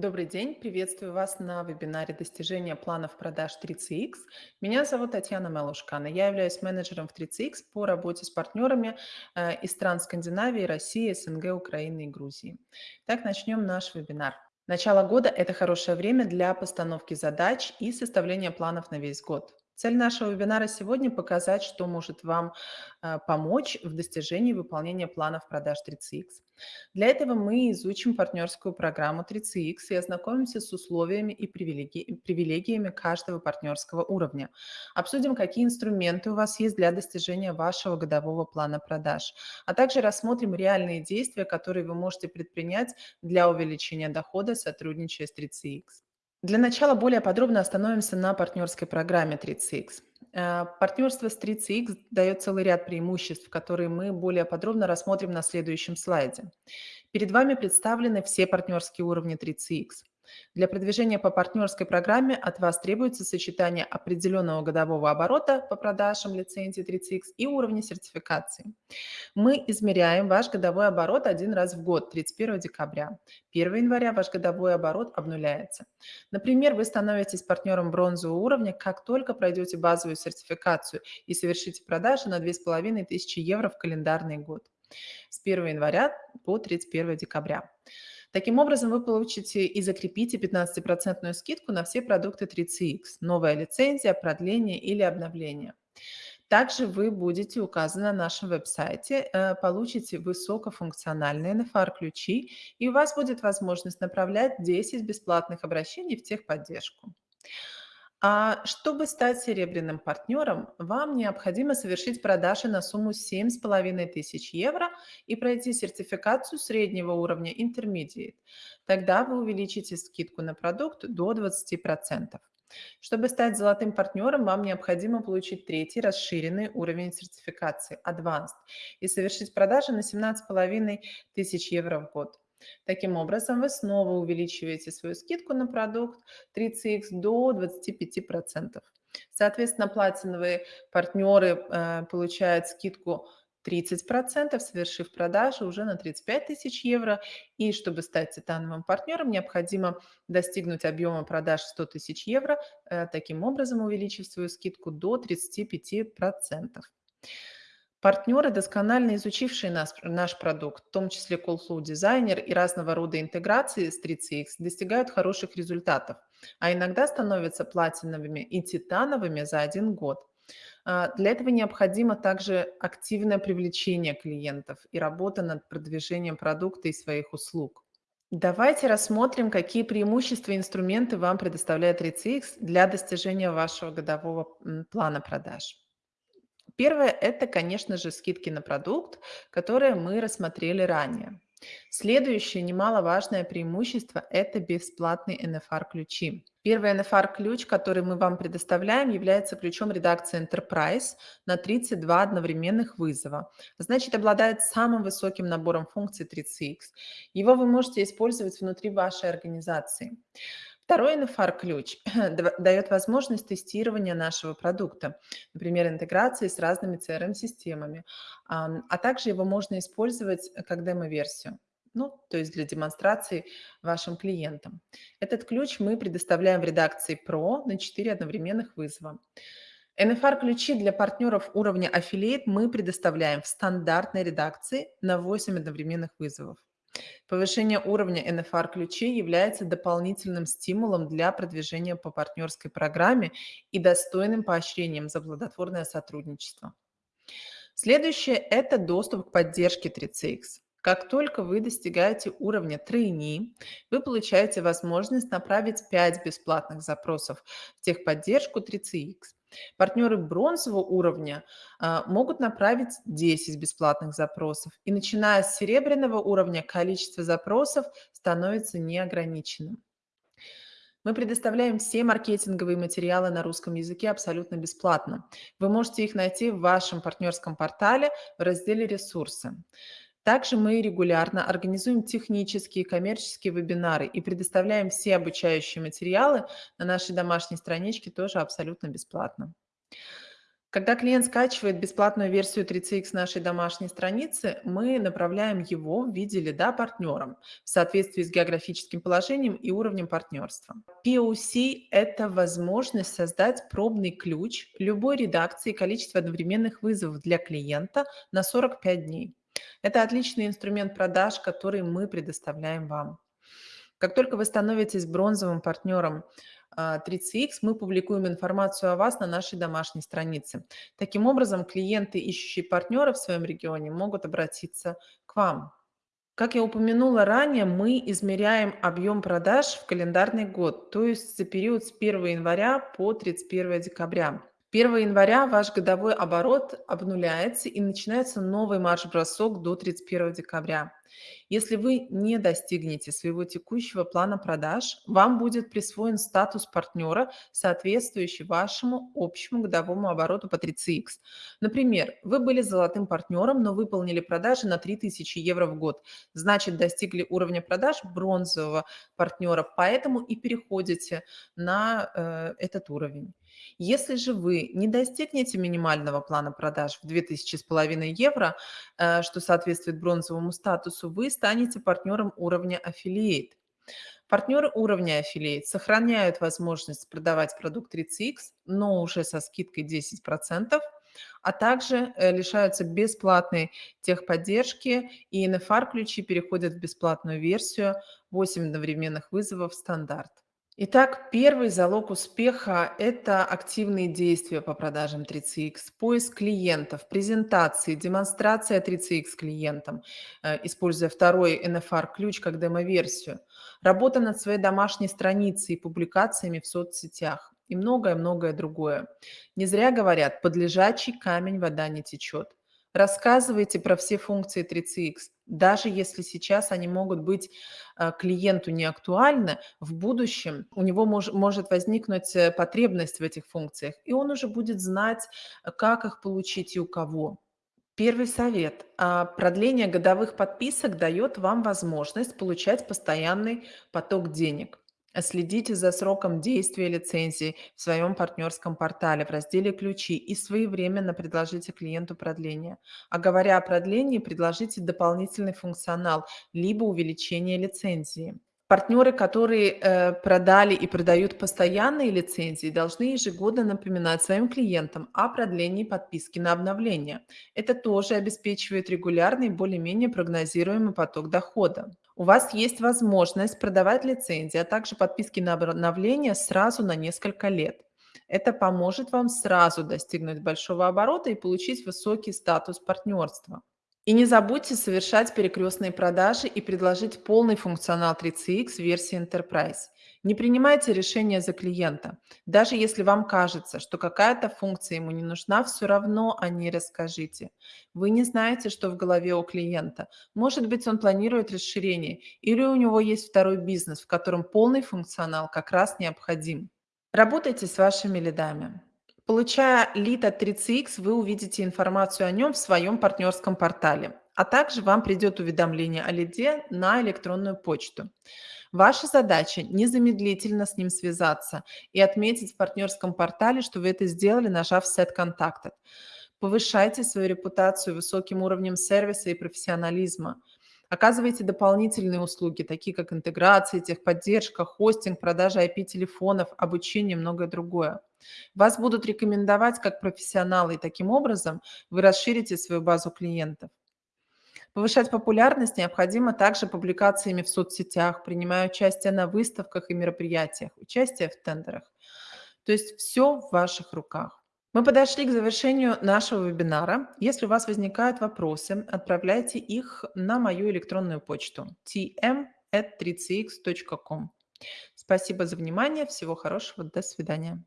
Добрый день, приветствую вас на вебинаре «Достижение планов продаж 3CX». Меня зовут Татьяна Малушкана. Я являюсь менеджером в 3CX по работе с партнерами э, из стран Скандинавии, России, СНГ, Украины и Грузии. Так, начнем наш вебинар. Начало года– это хорошее время для постановки задач и составления планов на весь год. Цель нашего вебинара сегодня– показать, что может вам э, помочь в достижении выполнения планов продаж 3CX. Для этого мы изучим партнерскую программу 3CX и ознакомимся с условиями и привилеги- привилегиями каждого партнерского уровня. Обсудим, какие инструменты у вас есть для достижения вашего годового плана продаж, а также рассмотрим реальные действия, которые вы можете предпринять для увеличения дохода, сотрудничая с 3CX. Для начала более подробно остановимся на партнерской программе 3CX. Э, Партнерство с 3CX дает целый ряд преимуществ, которые мы более подробно рассмотрим на следующем слайде. Перед вами представлены все партнерские уровни 3CX. Для продвижения по партнерской программе от вас требуется сочетание определенного годового оборота по продажам лицензии 3CX и уровня сертификации. Мы измеряем ваш годовой оборот один раз в год, 31 декабря. 1 января ваш годовой оборот обнуляется. Например, вы становитесь партнером бронзового уровня, как только пройдете базовую сертификацию и совершите продажи на 2500 евро в календарный год с 1 января по 31 декабря. Таким образом, вы получите и закрепите 15% скидку на все продукты 3CX, новая лицензия, продление или обновление. Также вы будете указаны на нашем веб-сайте, э, получите высокофункциональные NFR-ключи, и у вас будет возможность направлять 10 бесплатных обращений в техподдержку. А чтобы стать серебряным партнером, вам необходимо совершить продажи на сумму 7500 евро и пройти сертификацию среднего уровня Intermediate. Тогда вы увеличите скидку на продукт до 20%. Чтобы стать золотым партнером, вам необходимо получить третий расширенный уровень сертификации Advanced и совершить продажи на 17 500 евро в год. Таким образом, вы снова увеличиваете свою скидку на продукт 3CX до 25%. Соответственно, платиновые партнеры э, получают скидку 30%, совершив продажу уже на 35 тысяч евро. И чтобы стать титановым партнером, необходимо достигнуть объема продаж 100 тысяч евро, э, таким образом увеличив свою скидку до 35%. Партнеры, досконально изучившие нас, наш продукт, в том числе Callflow Designer и разного рода интеграции с 3CX, достигают хороших результатов, а иногда становятся платиновыми и титановыми за один год. А, Для этого необходимо также активное привлечение клиентов и работа над продвижением продукта и своих услуг. Давайте рассмотрим, какие преимущества и инструменты вам предоставляет 3CX для достижения вашего годового плана продаж. Первое– это, конечно же, скидки на продукт, которые мы рассмотрели ранее. Следующее немаловажное преимущество– это бесплатный NFR-ключи. Первый NFR-ключ, который мы вам предоставляем, является ключом редакции Enterprise на 32 одновременных вызова. Значит, обладает самым высоким набором функций 3CX. Его вы можете использовать внутри вашей организации. Второй NFR-ключ дает возможность тестирования нашего продукта, например, интеграции с разными CRM-системами, а также его можно использовать как демо-версию, ну, то есть для демонстрации вашим клиентам. Этот ключ мы предоставляем в редакции Pro на 4 одновременных вызова. NFR-ключи для партнеров уровня Affiliate мы предоставляем в стандартной редакции на 8 одновременных вызовов. Повышение уровня NFR-ключей является дополнительным стимулом для продвижения по партнерской программе и достойным поощрением за плодотворное сотрудничество. Следующее– это доступ к поддержке 3CX. Как только вы достигаете уровня трейни, вы получаете возможность направить 5 бесплатных запросов в техподдержку 3CX. Партнеры бронзового уровня а, могут направить 10 бесплатных запросов. И начиная с серебряного уровня количество запросов становится неограниченным. Мы предоставляем все маркетинговые материалы на русском языке абсолютно бесплатно. Вы можете их найти в вашем партнерском портале в разделе «Ресурсы». Также мы регулярно организуем технические и коммерческие вебинары и предоставляем все обучающие материалы на нашей домашней страничке тоже абсолютно бесплатно. Когда клиент скачивает бесплатную версию 3CX нашей домашней страницы, мы направляем его в виде лида партнерам в соответствии с географическим положением и уровнем партнерства. POC– это возможность создать пробный ключ любой редакции количества одновременных вызовов для клиента на 45 дней. Это отличный инструмент продаж, который мы предоставляем вам. Как только вы становитесь бронзовым партнером 30X, а, мы публикуем информацию о вас на нашей домашней странице. Таким образом, клиенты, ищущие партнера в своем регионе, могут обратиться к вам. Как я упомянула ранее, мы измеряем объем продаж в календарный год, то есть за период с 1 января по 31 декабря. 1 января ваш годовой оборот обнуляется и начинается новый марш-бросок до 31 декабря. Если вы не достигнете своего текущего плана продаж, вам будет присвоен статус партнера, соответствующий вашему общему годовому обороту по 3CX. Например, вы были золотым партнером, но выполнили продажи на 3000 евро в год. Значит, достигли уровня продаж бронзового партнера, поэтому и переходите на э, этот уровень. Если же вы не достигнете минимального плана продаж в 2500 евро, э, что соответствует бронзовому статусу, вы станете партнером уровня Affiliate. Партнеры уровня Affiliate сохраняют возможность продавать продукт 30X, но уже со скидкой 10%, а также э, лишаются бесплатной техподдержки, и NFR-ключи переходят в бесплатную версию 8 одновременных вызовов стандарт. Итак, первый залог успеха– это активные действия по продажам 3CX, поиск клиентов, презентации, демонстрация 3CX клиентам, э, используя второй NFR-ключ как демо-версию, работа над своей домашней страницей и публикациями в соцсетях и многое-многое другое. Не зря говорят, под лежачий камень вода не течет. Рассказывайте про все функции 3CX. Даже если сейчас они могут быть а, клиенту не актуальны, в будущем у него мож, может возникнуть э, потребность в этих функциях, и он уже будет знать, как их получить и у кого. Первый совет. А, продление годовых подписок дает вам возможность получать постоянный поток денег. Следите за сроком действия лицензии в своем партнерском портале в разделе «Ключи» и своевременно предложите клиенту продление. А говоря о продлении, предложите дополнительный функционал, либо увеличение лицензии. Партнеры, которые э, продали и продают постоянные лицензии, должны ежегодно напоминать своим клиентам о продлении подписки на обновление. Это тоже обеспечивает регулярный, более-менее прогнозируемый поток дохода. У вас есть возможность продавать лицензии, а также подписки на обновление сразу на несколько лет. Это поможет вам сразу достигнуть большого оборота и получить высокий статус партнерства. И не забудьте совершать перекрестные продажи и предложить полный функционал 3CX версии Enterprise. Не принимайте решения за клиента. Даже если вам кажется, что какая-то функция ему не нужна, все равно о ней расскажите. Вы не знаете, что в голове у клиента. Может быть, он планирует расширение, или у него есть второй бизнес, в котором полный функционал как раз необходим. Работайте с вашими лидами. Получая лид от 3CX, вы увидите информацию о нем в своем партнерском портале, а также вам придет уведомление о лиде на электронную почту. Ваша задача незамедлительно с ним связаться и отметить в партнерском портале, что вы это сделали, нажав «Set Contacted». Повышайте свою репутацию высоким уровнем сервиса и профессионализма. Оказывайте дополнительные услуги, такие как интеграция, техподдержка, хостинг, продажа IP-телефонов, обучение и многое другое. Вас будут рекомендовать как профессионалы, и таким образом вы расширите свою базу клиентов. Повышать популярность необходимо также публикациями в соцсетях, принимая участие на выставках и мероприятиях, участие в тендерах. То есть все в ваших руках. Мы подошли к завершению нашего вебинара. Если у вас возникают вопросы, отправляйте их на мою электронную почту tm.3cx.com. Спасибо за внимание. Всего хорошего. До свидания.